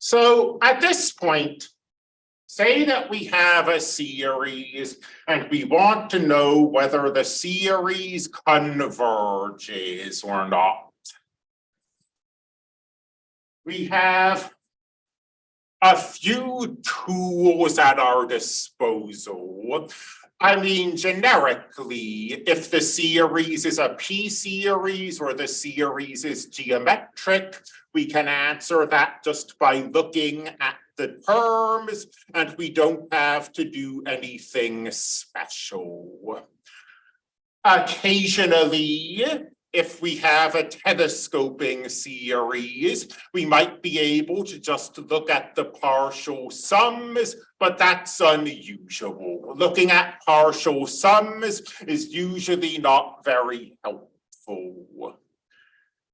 So at this point, say that we have a series and we want to know whether the series converges or not. We have a few tools at our disposal. I mean, generically, if the series is a p-series or the series is geometric, we can answer that just by looking at the terms and we don't have to do anything special. Occasionally, if we have a telescoping series, we might be able to just look at the partial sums, but that's unusual. Looking at partial sums is usually not very helpful.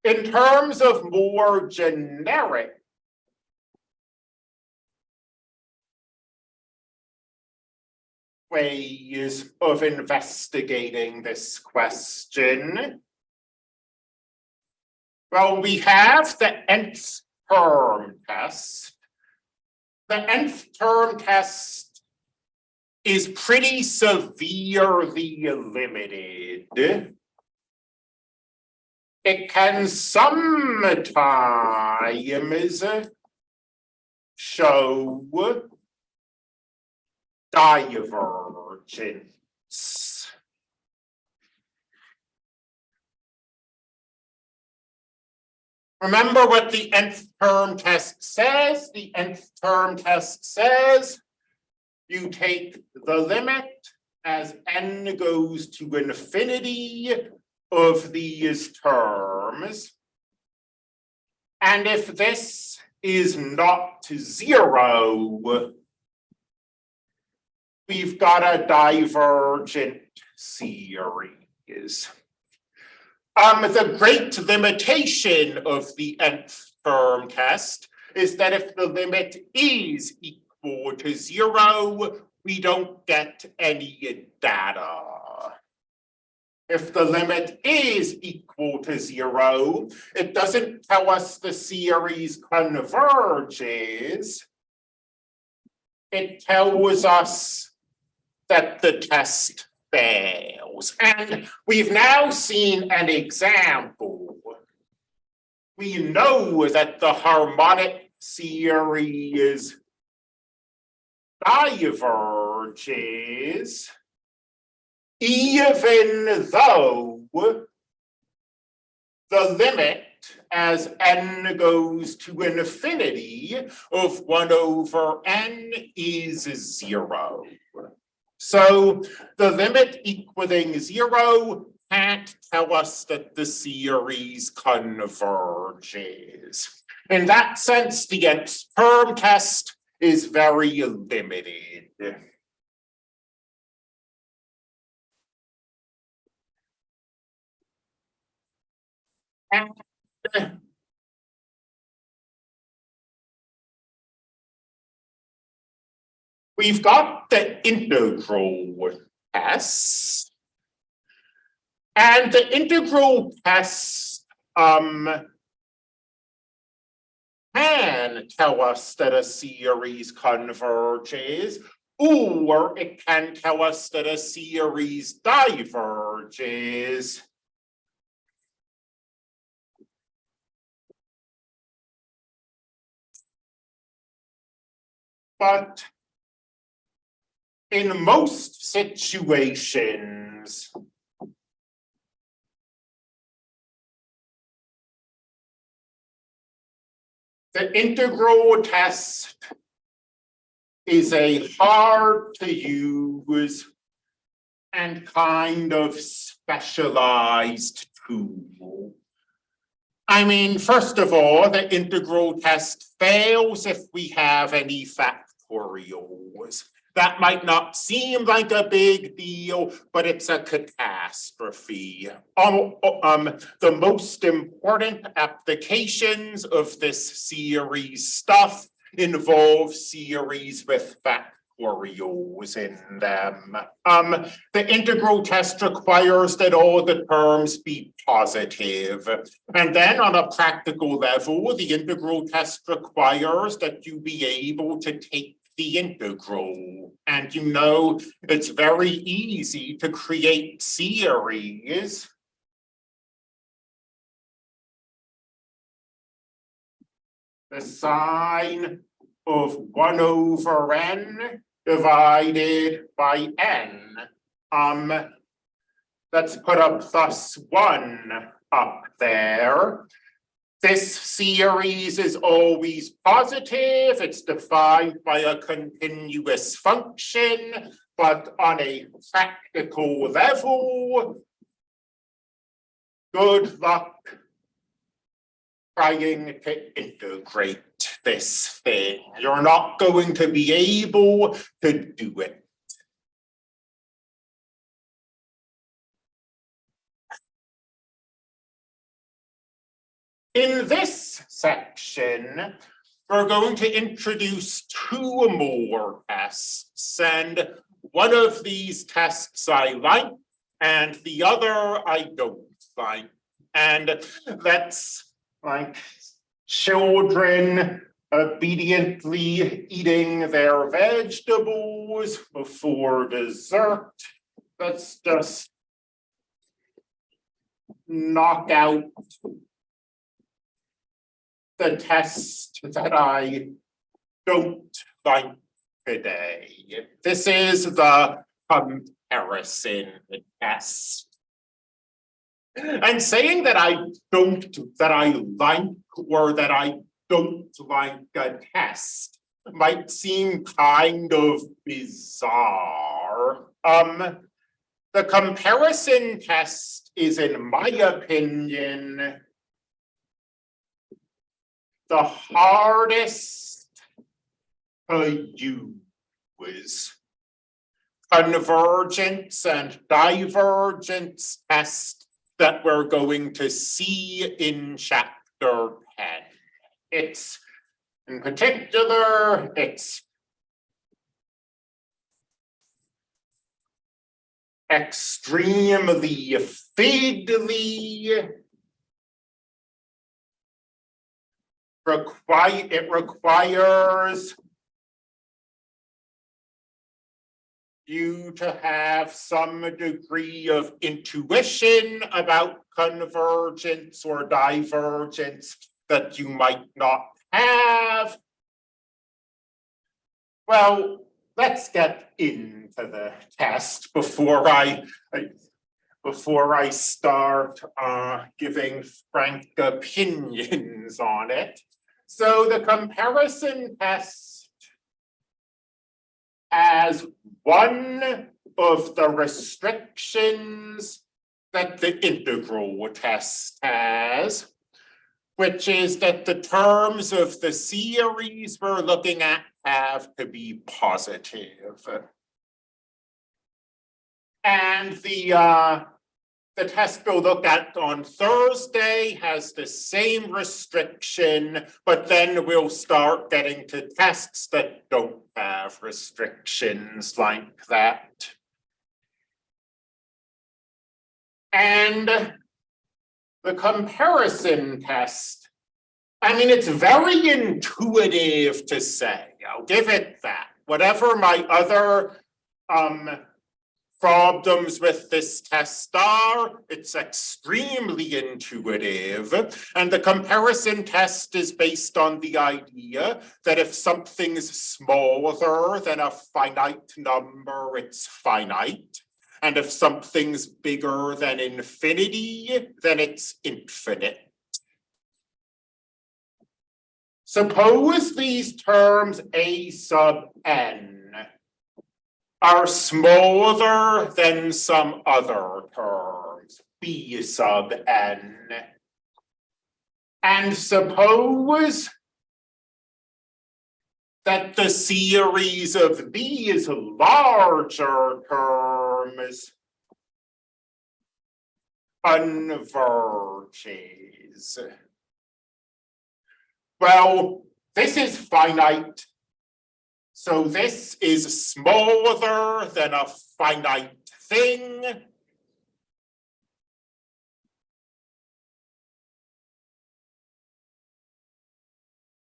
In terms of more generic ways of investigating this question, well, we have the nth term test. The nth term test is pretty severely limited. It can sometimes show divergence. Remember what the nth term test says? The nth term test says you take the limit as n goes to infinity of these terms. And if this is not zero, we've got a divergent series. Um, the great limitation of the nth term test is that if the limit is equal to zero, we don't get any data. If the limit is equal to zero, it doesn't tell us the series converges. It tells us that the test fails. And we've now seen an example. We know that the harmonic series diverges even though the limit as n goes to infinity of one over n is zero. So the limit equaling zero can't tell us that the series converges. In that sense, the nth term test is very limited. And We've got the integral test. And the integral test um, can tell us that a series converges, or it can tell us that a series diverges. But in most situations, the integral test is a hard to use and kind of specialized tool. I mean, first of all, the integral test fails if we have any factorials. That might not seem like a big deal, but it's a catastrophe. Um, um, the most important applications of this series stuff involve series with factorials in them. Um, the integral test requires that all the terms be positive. And then on a practical level, the integral test requires that you be able to take the integral. And you know, it's very easy to create series. The sine of one over n divided by n. Um, let's put up plus one up there. This series is always positive. It's defined by a continuous function, but on a practical level, good luck trying to integrate this thing. You're not going to be able to do it. In this section, we're going to introduce two more tests and one of these tests I like and the other I don't like. And that's like children obediently eating their vegetables before dessert. Let's just knock out the test that I don't like today. This is the comparison test. And saying that I don't, that I like or that I don't like a test might seem kind of bizarre. Um, the comparison test is, in my opinion, the hardest to use. Convergence and divergence test that we're going to see in chapter ten. It's in particular, it's extremely fiddly require, it requires you to have some degree of intuition about convergence or divergence that you might not have. Well, let's get into the test before I, before I start uh, giving frank opinions on it. So the comparison test as one of the restrictions that the integral test has, which is that the terms of the series we're looking at have to be positive. And the uh, the test we'll look at on Thursday has the same restriction, but then we'll start getting to tests that don't have restrictions like that. And the comparison test, I mean, it's very intuitive to say, I'll give it that. Whatever my other um, problems with this test are, it's extremely intuitive. And the comparison test is based on the idea that if something's smaller than a finite number, it's finite. And if something's bigger than infinity, then it's infinite. Suppose these terms a sub n are smaller than some other terms, b sub n. And suppose that the series of these larger terms converges. Well, this is finite So this is smaller than a finite thing.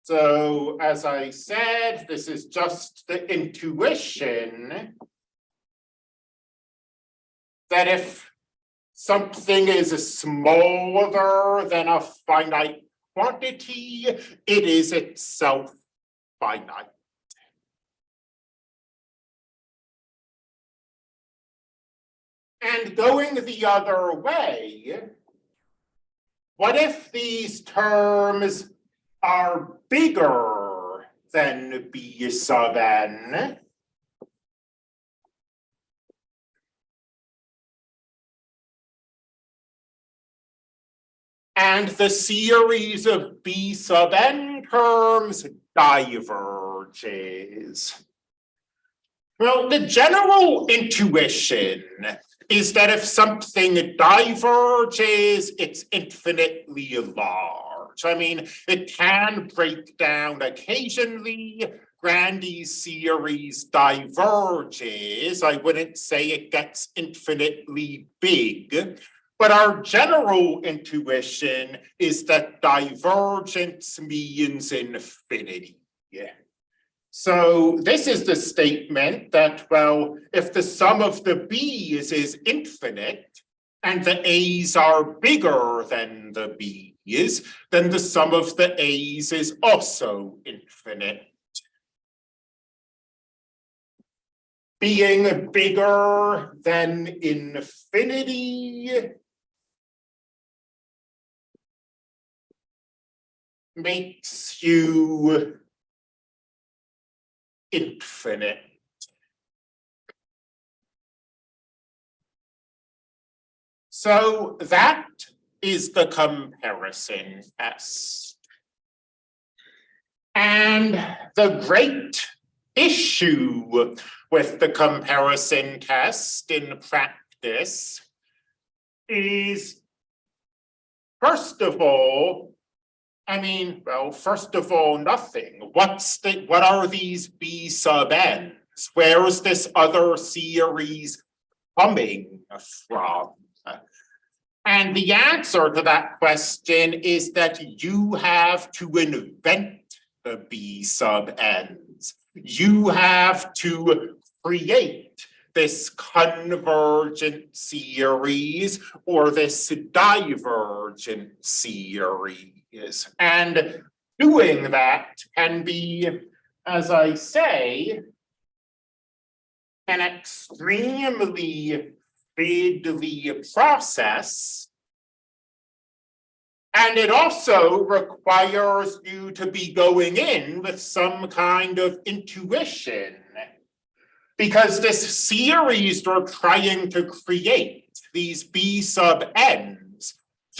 So as I said, this is just the intuition that if something is smaller than a finite quantity, it is itself finite. And going the other way, what if these terms are bigger than B sub n? And the series of B sub n terms diverges. Well, the general intuition is that if something diverges, it's infinitely large. I mean, it can break down occasionally. Grandi's series diverges. I wouldn't say it gets infinitely big. But our general intuition is that divergence means infinity. Yeah. So this is the statement that, well, if the sum of the B's is infinite and the A's are bigger than the B's, then the sum of the A's is also infinite. Being bigger than infinity makes you infinite. So that is the comparison test. And the great issue with the comparison test in practice is, first of all, I mean, well, first of all, nothing. What's the, what are these B sub n's? Where is this other series coming from? And the answer to that question is that you have to invent the B sub n's. You have to create this convergent series or this divergent series is. And doing that can be, as I say, an extremely fiddly process. And it also requires you to be going in with some kind of intuition. Because this series we're trying to create, these B sub n,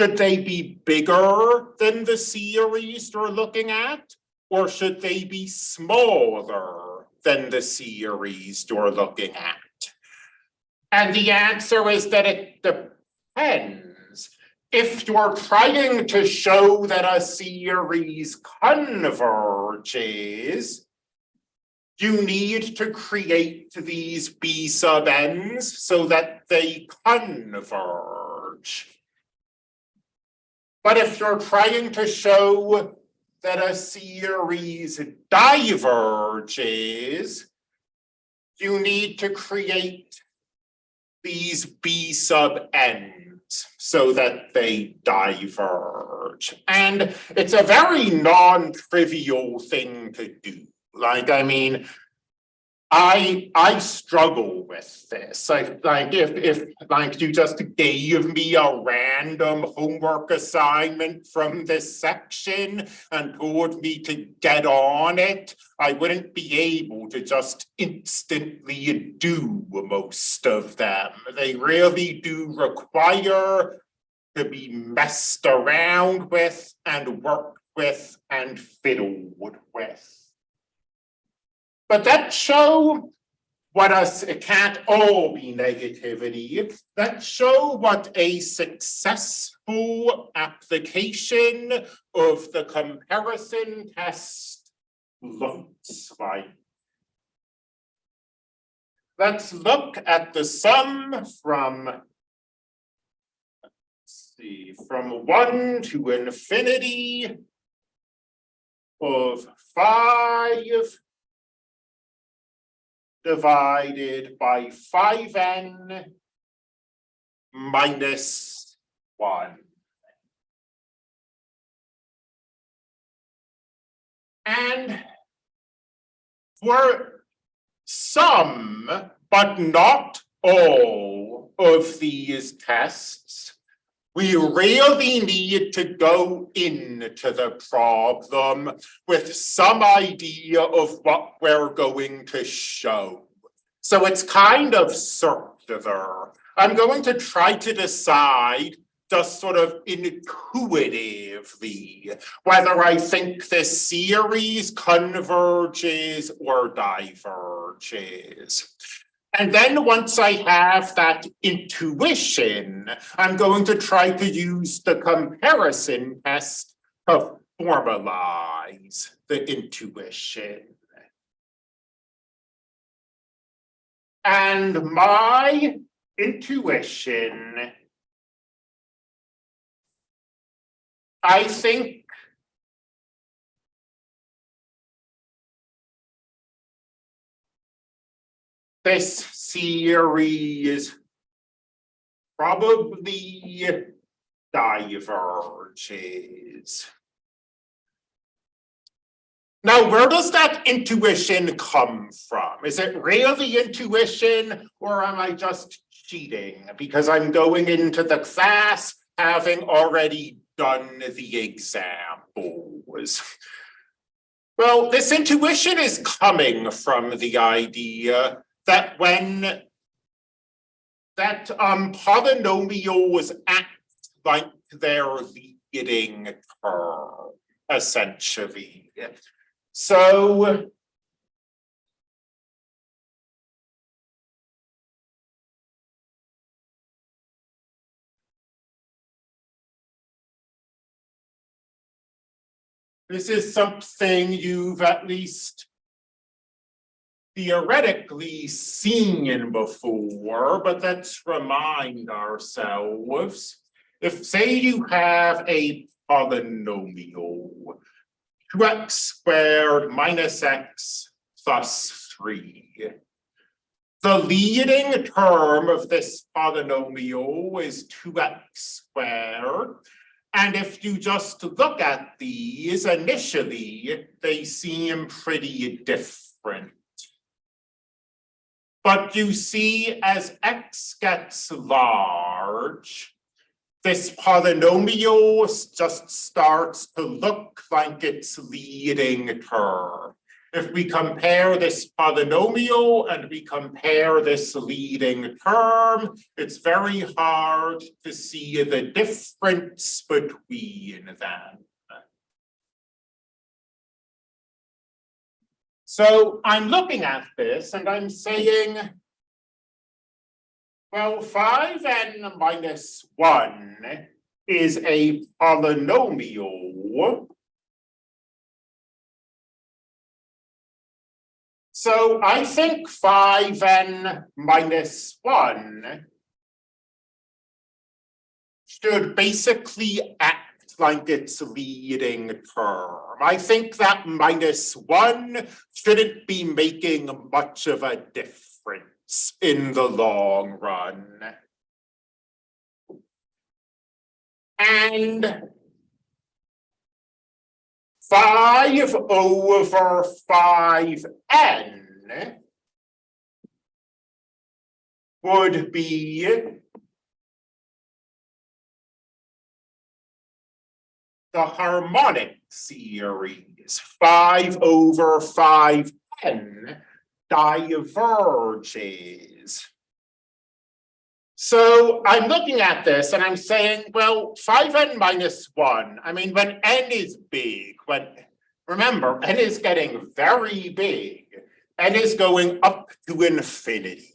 should they be bigger than the series you're looking at? Or should they be smaller than the series you're looking at? And the answer is that it depends. If you're trying to show that a series converges, you need to create these B sub n's so that they converge. But if you're trying to show that a series diverges, you need to create these B sub n's so that they diverge. And it's a very non-trivial thing to do. Like, I mean, I I struggle with this. I like if if like you just gave me a random homework assignment from this section and told me to get on it, I wouldn't be able to just instantly do most of them. They really do require to be messed around with and worked with and fiddled with. But that show what us, it can't all be negativity. That show what a successful application of the comparison test looks like. let's look at the sum from let's see, from one to infinity of five divided by five n minus one. And for some, but not all of these tests, we really need to go into the problem with some idea of what we're going to show. So it's kind of circular. I'm going to try to decide just sort of intuitively whether I think this series converges or diverges. And then once I have that intuition, I'm going to try to use the comparison test to formalize the intuition. And my intuition I think this series probably diverges. Now, where does that intuition come from? Is it really intuition or am I just cheating because I'm going into the class having already done the examples. Well, this intuition is coming from the idea that when that um, polynomials act like they're leading term, essentially. So This is something you've at least theoretically seen before, but let's remind ourselves. If say you have a polynomial, 2x squared minus x plus 3. The leading term of this polynomial is 2x squared. And if you just look at these initially, they seem pretty different. But you see, as x gets large, this polynomial just starts to look like its leading term. If we compare this polynomial and we compare this leading term, it's very hard to see the difference between them. So I'm looking at this and I'm saying, well, 5n minus 1 is a polynomial. So I think five n minus one should basically like its leading term. I think that minus one shouldn't be making much of a difference in the long run. And five over five n would be the harmonic series, five over five n diverges. So I'm looking at this and I'm saying, well, five n minus one, I mean, when n is big, when, remember, n is getting very big, n is going up to infinity.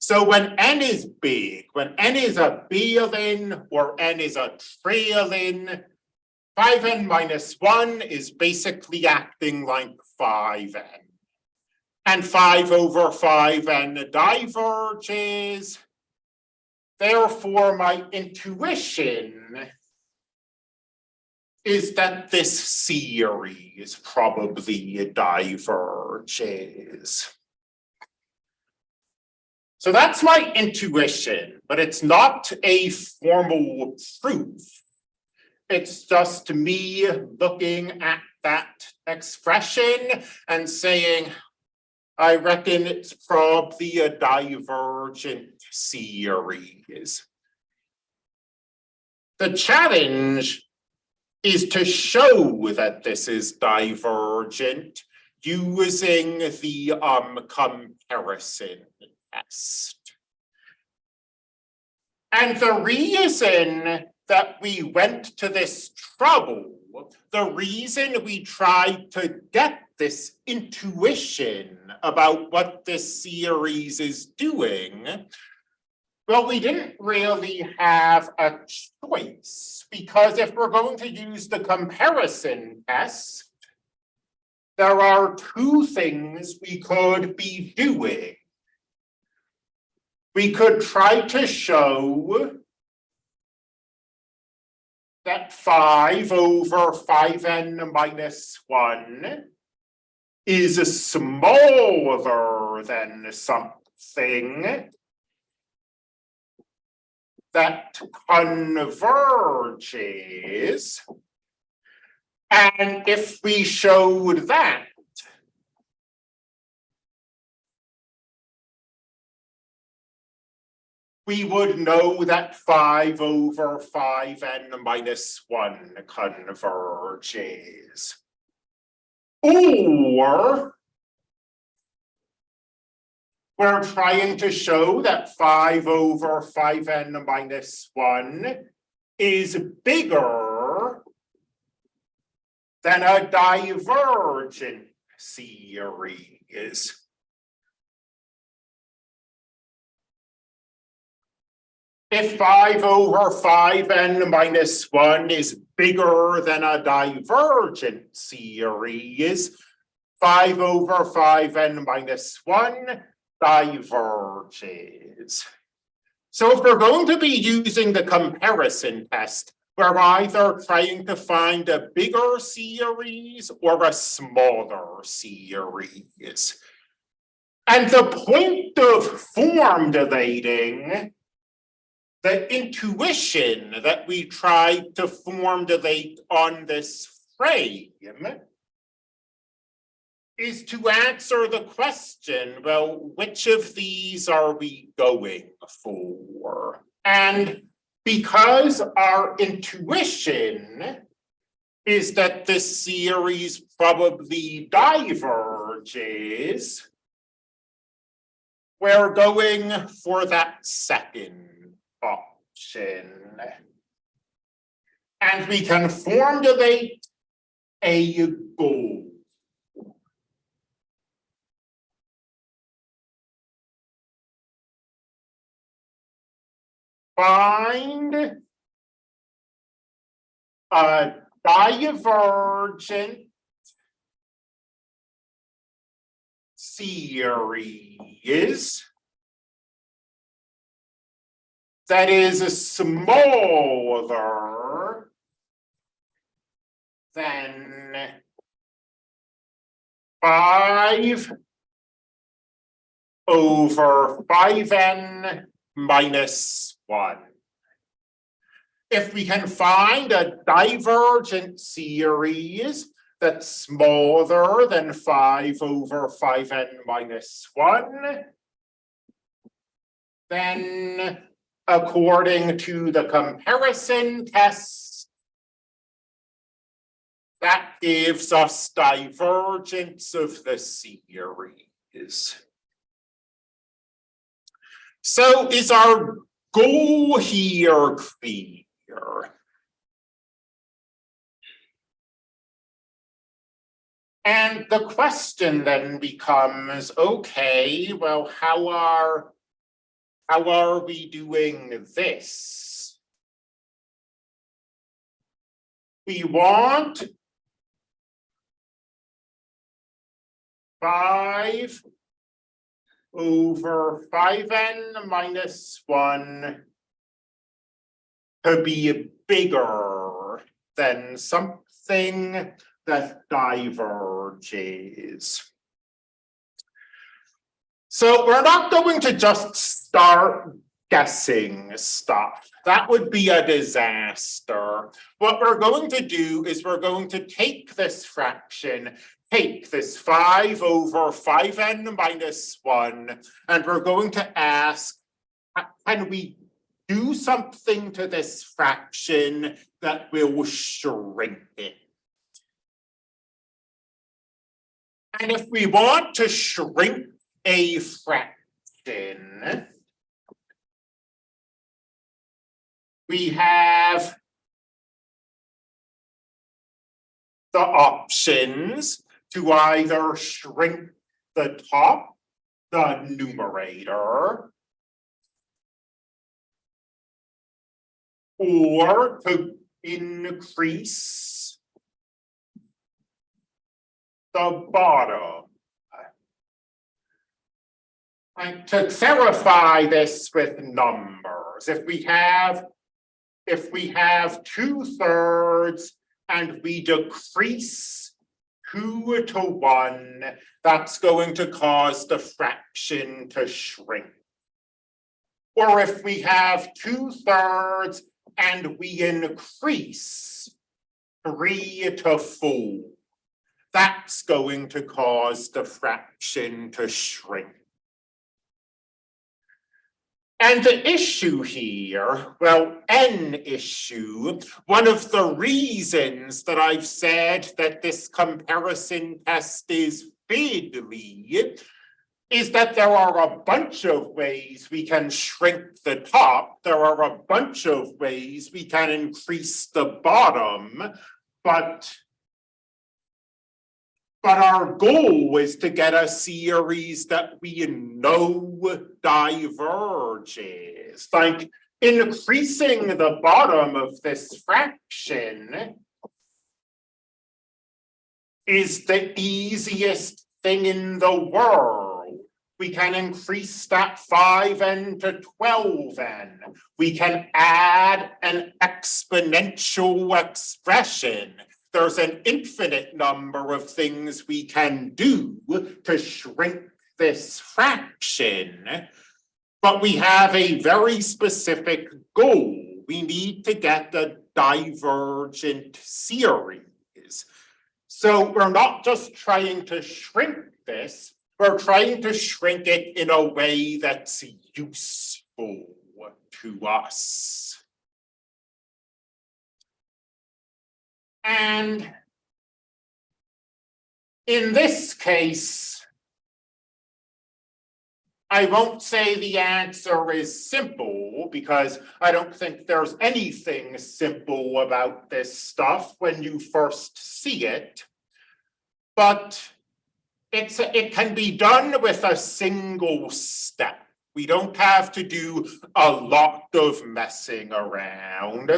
So when n is big, when n is a billion or n is a trillion, 5n minus 1 is basically acting like 5n. and five over five n diverges. Therefore, my intuition is that this series probably diverges. So that's my intuition, but it's not a formal proof. It's just me looking at that expression and saying, I reckon it's probably a divergent series. The challenge is to show that this is divergent using the um comparison test. And the reason that we went to this trouble, the reason we tried to get this intuition about what this series is doing, well, we didn't really have a choice because if we're going to use the comparison test, there are two things we could be doing. We could try to show that five over five n minus one is smaller than something that converges. And if we showed that, we would know that five over five n minus one converges. Or we're trying to show that five over five n minus one is bigger than a divergent series. If five over five n minus one is bigger than a divergent series, five over five n minus one diverges. So if we're going to be using the comparison test, we're either trying to find a bigger series or a smaller series. And the point of formulating the intuition that we tried to formulate on this frame is to answer the question, well, which of these are we going for? And because our intuition is that this series probably diverges, we're going for that second option. And we can formulate a goal. Find a divergent series that is smaller than five over five n minus one. If we can find a divergent series that's smaller than five over five n minus one, then according to the comparison test. That gives us divergence of the series. So is our goal here clear? And the question then becomes, okay, well, how are how are we doing this? We want five over five n minus one to be bigger than something that diverges. So we're not going to just start guessing stuff. That would be a disaster. What we're going to do is we're going to take this fraction, take this five over five n minus one, and we're going to ask, can we do something to this fraction that will shrink it? And if we want to shrink a fraction, we have the options to either shrink the top, the numerator, or to increase the bottom. And to verify this with numbers, if we have if we have two thirds and we decrease two to one, that's going to cause the fraction to shrink. Or if we have two thirds and we increase three to four, that's going to cause the fraction to shrink. And the issue here, well, an issue, one of the reasons that I've said that this comparison test is fiddly is that there are a bunch of ways we can shrink the top. There are a bunch of ways we can increase the bottom, but but our goal is to get a series that we know diverges, like increasing the bottom of this fraction is the easiest thing in the world. We can increase that five n to twelve n. We can add an exponential expression there's an infinite number of things we can do to shrink this fraction. But we have a very specific goal. We need to get the divergent series. So we're not just trying to shrink this, we're trying to shrink it in a way that's useful to us. And in this case, I won't say the answer is simple because I don't think there's anything simple about this stuff when you first see it. But it's it can be done with a single step. We don't have to do a lot of messing around.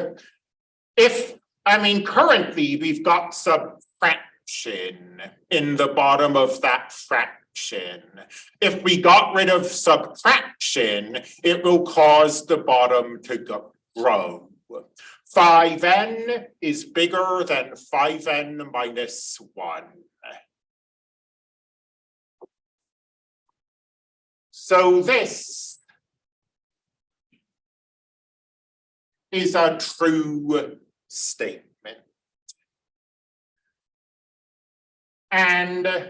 If I mean, currently, we've got subtraction in the bottom of that fraction. If we got rid of subtraction, it will cause the bottom to grow. 5n is bigger than 5n minus 1. So this is a true statement. And uh,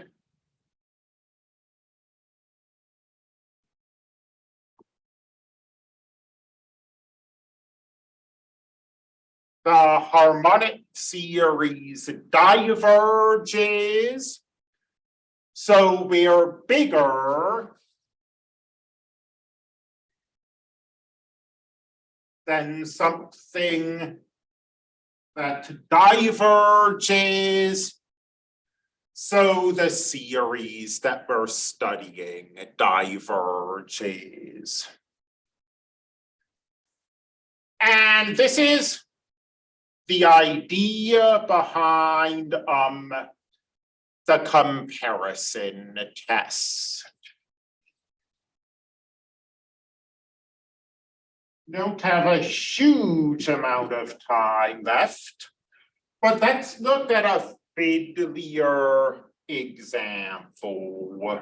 the harmonic series diverges. So we are bigger than something that diverges. So the series that we're studying diverges. And this is the idea behind um, the comparison test. Don't have a huge amount of time left. But let's look at a fiddlier example.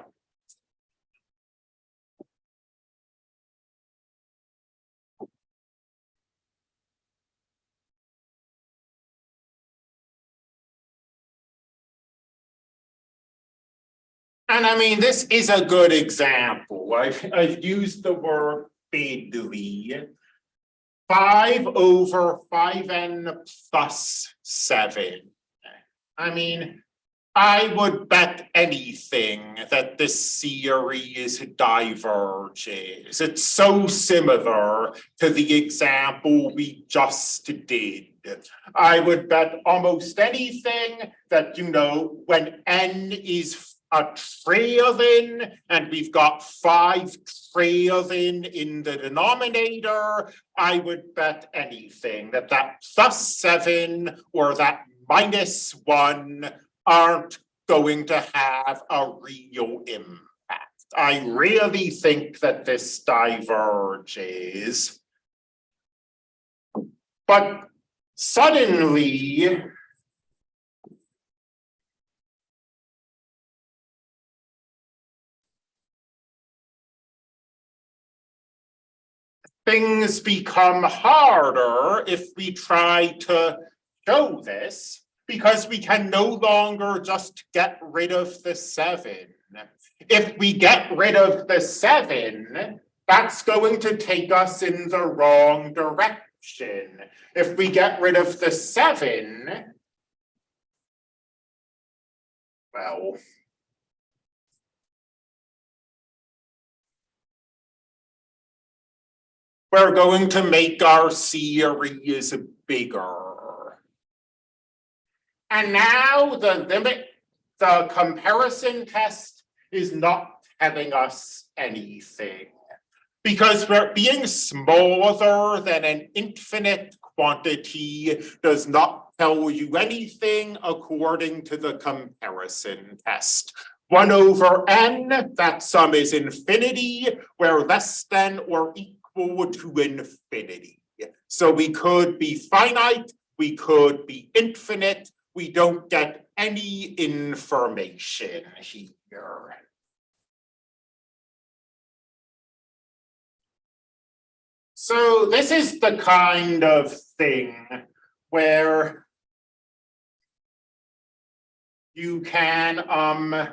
And I mean, this is a good example. I've, I've used the word fiddly. Five over five n plus seven. I mean, I would bet anything that this series diverges. It's so similar to the example we just did. I would bet almost anything that, you know, when n is a trillion and we've got five trillion in the denominator, I would bet anything that that plus seven or that minus one aren't going to have a real impact. I really think that this diverges. But suddenly, things become harder if we try to show this because we can no longer just get rid of the seven. If we get rid of the seven, that's going to take us in the wrong direction. If we get rid of the seven, well, we're going to make our series bigger. And now the limit, the comparison test is not telling us anything. Because we're being smaller than an infinite quantity does not tell you anything according to the comparison test. One over n, that sum is infinity, where less than or equal to infinity. So we could be finite, we could be infinite, we don't get any information here. So this is the kind of thing where you can um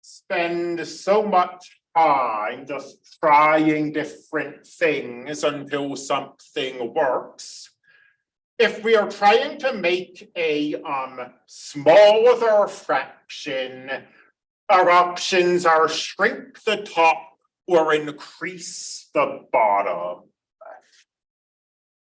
spend so much time just trying different things until something works if we are trying to make a um, smaller fraction, our options are shrink the top or increase the bottom.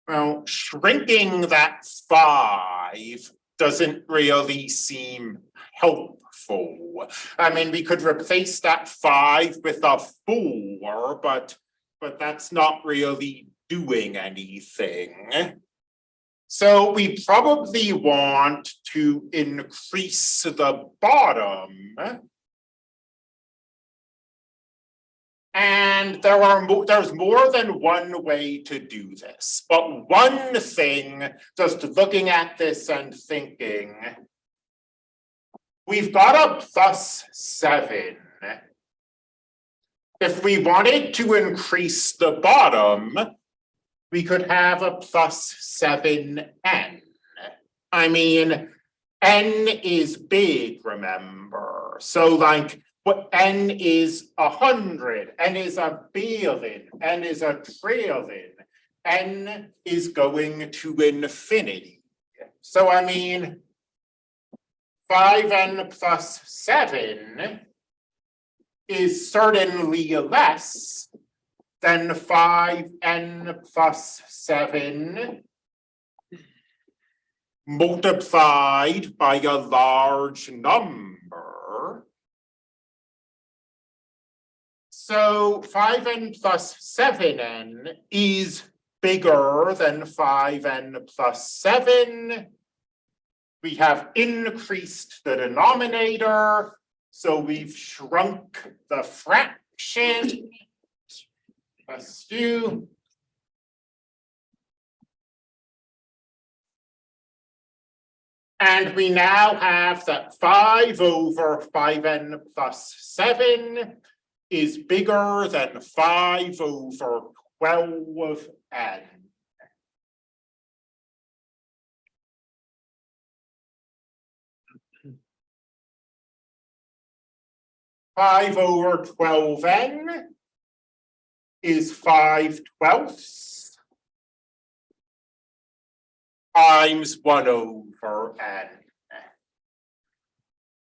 Well, shrinking that five doesn't really seem helpful. I mean, we could replace that five with a four, but but that's not really doing anything. So we probably want to increase the bottom. And there are more, there's more than one way to do this, but one thing, just looking at this and thinking, we've got a plus seven. If we wanted to increase the bottom, we could have a plus seven n. I mean, n is big, remember? So like, what n is a hundred, n is a billion, n is a trillion, n is going to infinity. So I mean, five n plus seven is certainly less than five n plus seven multiplied by a large number. So five n plus seven n is bigger than five n plus seven. We have increased the denominator, so we've shrunk the fraction. Let's. And we now have that 5 over 5n plus 7 is bigger than 5 over 12n. N. Five over twelve n is five twelfths times one over n.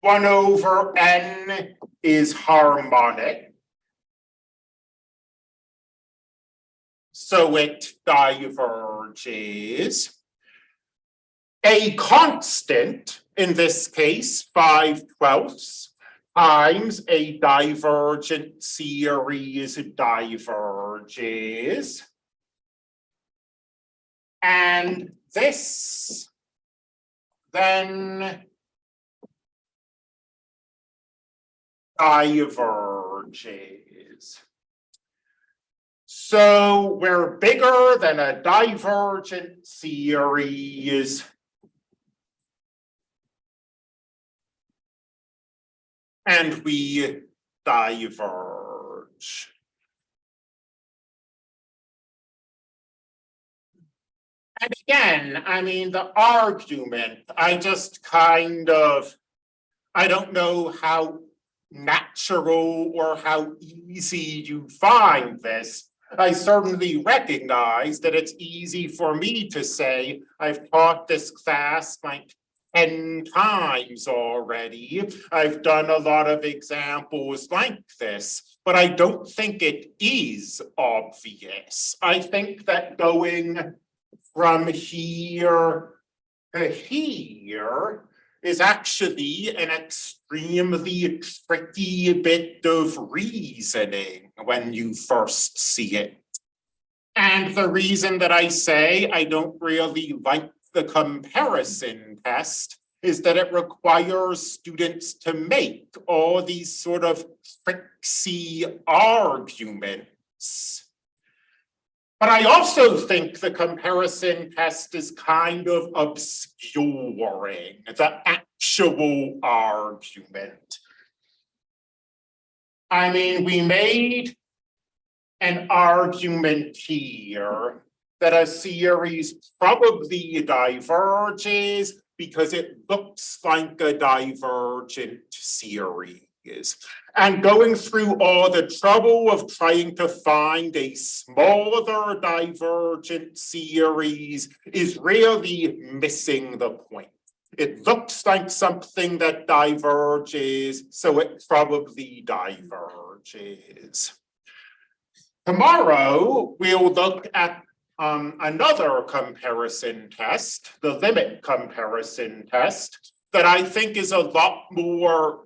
One over n is harmonic. So it diverges. A constant, in this case, five twelfths, times a divergent series diverges. And this then diverges. So we're bigger than a divergent series. and we diverge. And again, I mean, the argument, I just kind of, I don't know how natural or how easy you find this. I certainly recognize that it's easy for me to say, I've taught this class, my 10 times already. I've done a lot of examples like this, but I don't think it is obvious. I think that going from here to here is actually an extremely tricky bit of reasoning when you first see it. And the reason that I say I don't really like the comparison test is that it requires students to make all these sort of tricksy arguments. But I also think the comparison test is kind of obscuring the actual argument. I mean, we made an argument here that a series probably diverges because it looks like a divergent series. And going through all the trouble of trying to find a smaller divergent series is really missing the point. It looks like something that diverges, so it probably diverges. Tomorrow, we'll look at um, another comparison test, the limit comparison test, that I think is a lot more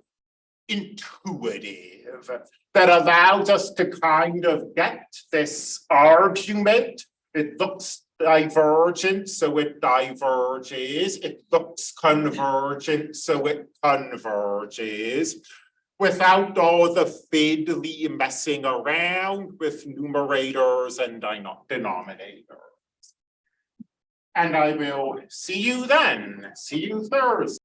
intuitive that allows us to kind of get this argument. It looks divergent, so it diverges. It looks convergent, so it converges. Without all the fiddly messing around with numerators and denominators. And I will see you then. See you Thursday.